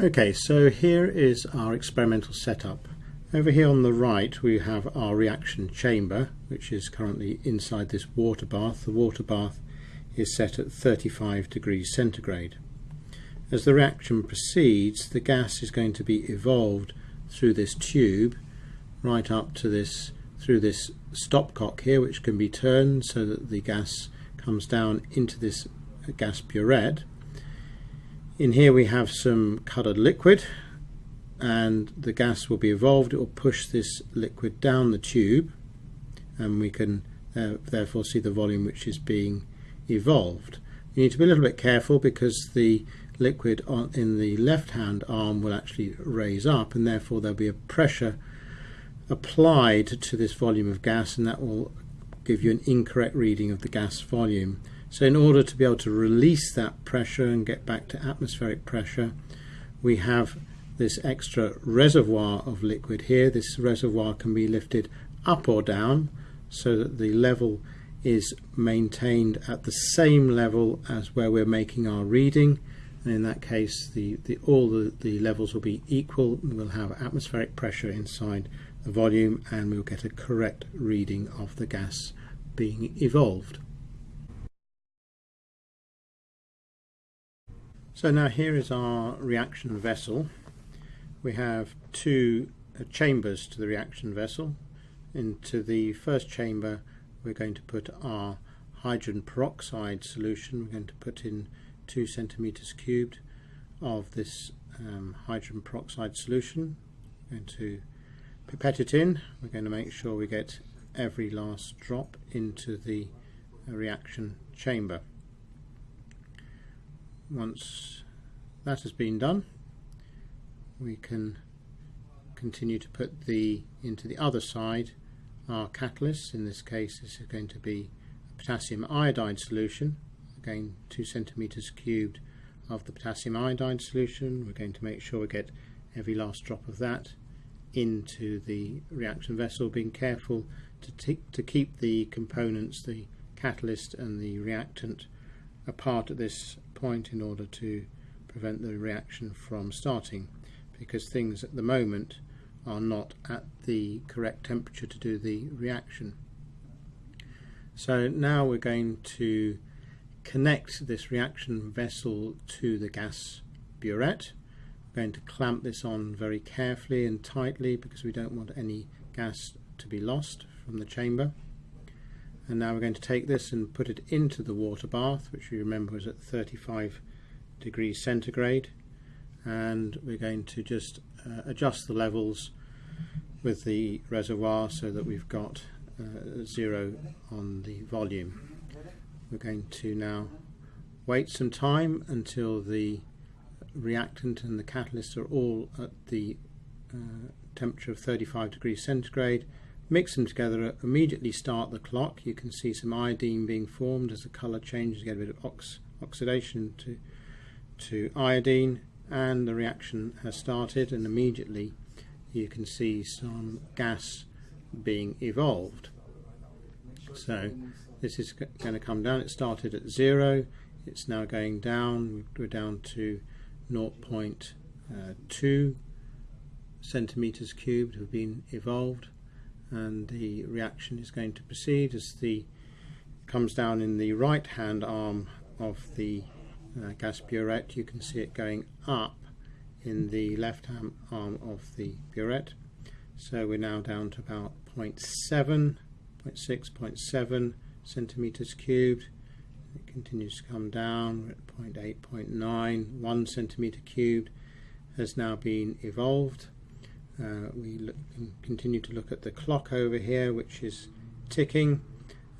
Okay, so here is our experimental setup. Over here on the right we have our reaction chamber which is currently inside this water bath. The water bath is set at 35 degrees centigrade. As the reaction proceeds the gas is going to be evolved through this tube right up to this through this stopcock here which can be turned so that the gas comes down into this gas burette in here we have some coloured liquid and the gas will be evolved. It will push this liquid down the tube and we can uh, therefore see the volume which is being evolved. You need to be a little bit careful because the liquid on, in the left hand arm will actually raise up and therefore there'll be a pressure applied to this volume of gas and that will give you an incorrect reading of the gas volume. So in order to be able to release that pressure and get back to atmospheric pressure, we have this extra reservoir of liquid here. This reservoir can be lifted up or down so that the level is maintained at the same level as where we're making our reading and in that case the, the all the, the levels will be equal we'll have atmospheric pressure inside the volume and we'll get a correct reading of the gas being evolved. So now here is our reaction vessel. We have two uh, chambers to the reaction vessel. Into the first chamber we're going to put our hydrogen peroxide solution. We're going to put in two centimeters cubed of this um, hydrogen peroxide solution. We're going to pipette it in. We're going to make sure we get every last drop into the uh, reaction chamber once that has been done we can continue to put the into the other side our catalyst. In this case this is going to be a potassium iodide solution. Again two centimeters cubed of the potassium iodide solution. We're going to make sure we get every last drop of that into the reaction vessel being careful to, to keep the components the catalyst and the reactant apart at this point in order to prevent the reaction from starting because things at the moment are not at the correct temperature to do the reaction. So now we're going to connect this reaction vessel to the gas burette. We're going to clamp this on very carefully and tightly because we don't want any gas to be lost from the chamber and now we're going to take this and put it into the water bath which you remember was at 35 degrees centigrade and we're going to just uh, adjust the levels with the reservoir so that we've got uh, zero on the volume. We're going to now wait some time until the reactant and the catalyst are all at the uh, temperature of 35 degrees centigrade Mix them together, immediately start the clock. You can see some iodine being formed as the colour changes, get a bit of ox oxidation to, to iodine and the reaction has started and immediately you can see some gas being evolved. So this is going to come down. It started at zero. It's now going down. We're down to uh, 0.2 centimeters cubed have been evolved and the reaction is going to proceed as the comes down in the right hand arm of the uh, gas burette. You can see it going up in the left hand arm of the burette. So we're now down to about 0.7 0.6 0.7 centimeters cubed. It continues to come down. We're at 0.8 0.9 1 centimeter cubed has now been evolved uh, we look, continue to look at the clock over here which is ticking.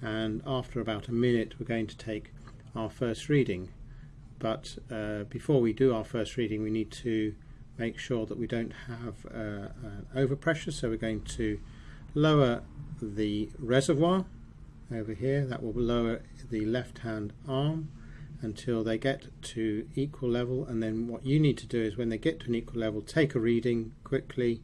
And after about a minute we're going to take our first reading. But uh, before we do our first reading we need to make sure that we don't have uh, overpressure. So we're going to lower the reservoir over here. That will lower the left hand arm until they get to equal level. And then what you need to do is when they get to an equal level take a reading quickly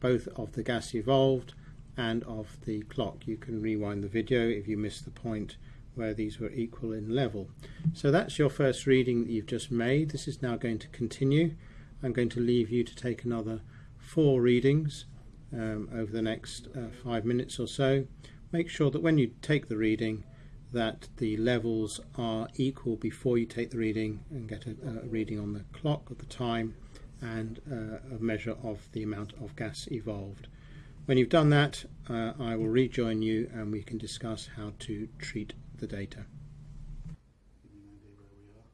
both of the gas evolved and of the clock. You can rewind the video if you missed the point where these were equal in level. So that's your first reading that you've just made. This is now going to continue. I'm going to leave you to take another four readings um, over the next uh, five minutes or so. Make sure that when you take the reading that the levels are equal before you take the reading and get a, a reading on the clock of the time and uh, a measure of the amount of gas evolved. When you've done that, uh, I will rejoin you and we can discuss how to treat the data. Give me an idea where we are.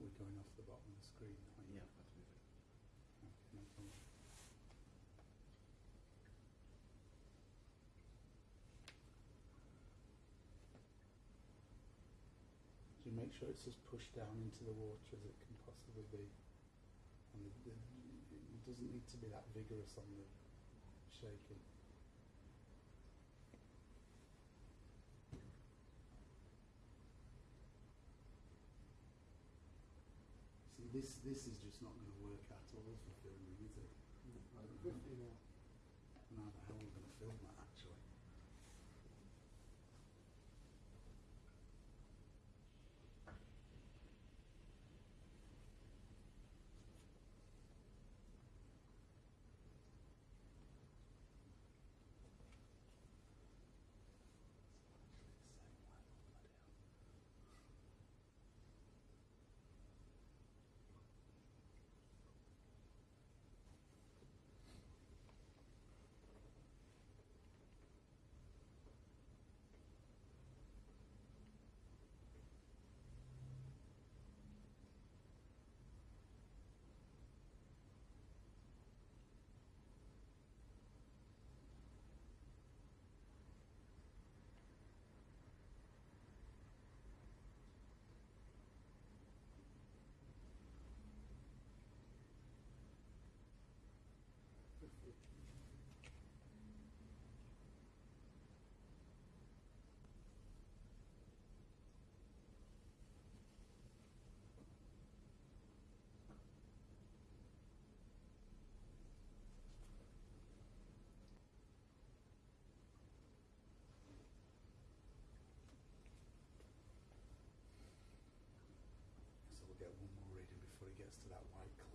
We're going off the bottom of the screen. Yeah, that's with it. Okay, no problem. You make sure it's as pushed down into the water as it can possibly be? And the, the, it doesn't need to be that vigorous on the shaking. This this is just not going to work at all for filming, is it? I don't know. How are going to film that gets to that white clip.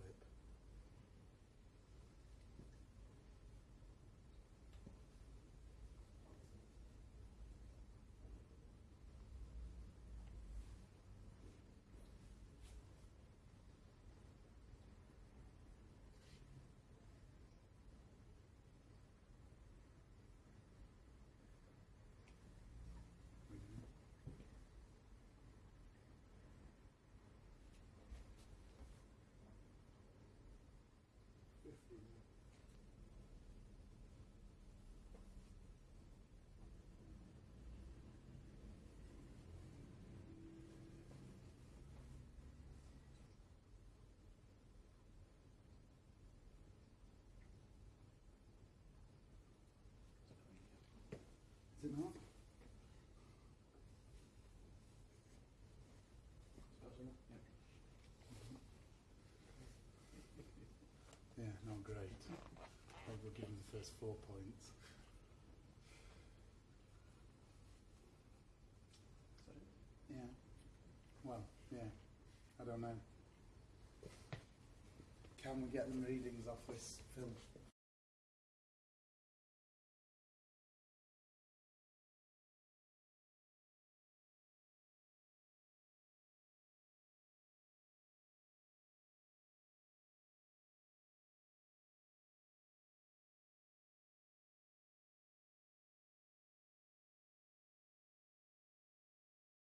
Great. Maybe we'll give him the first four points. Yeah. Well, yeah. I don't know. Can we get them readings off this film?